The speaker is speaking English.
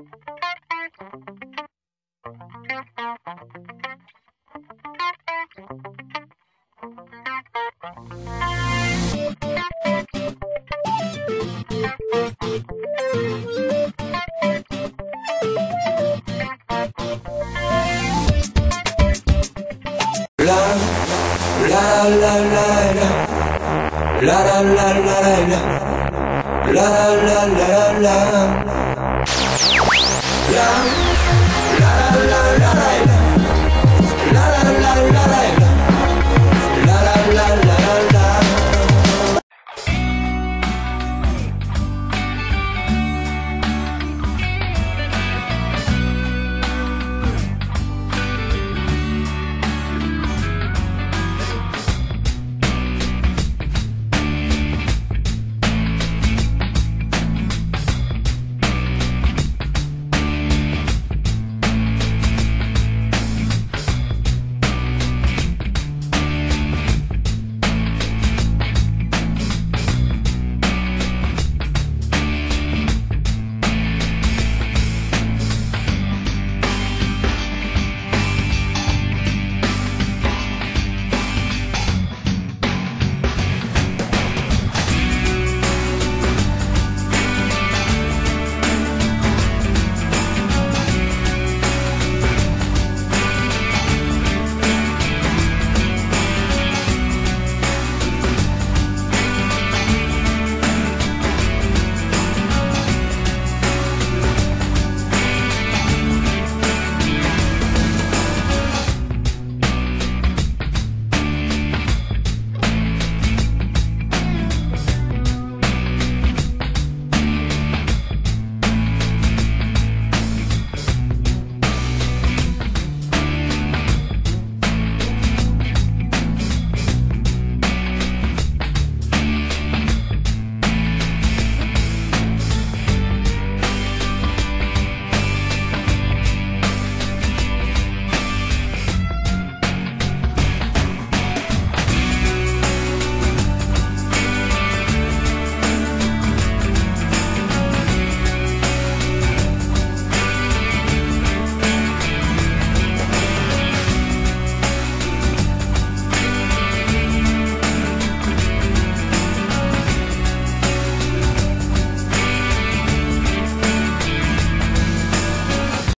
La la la la la la la la la la down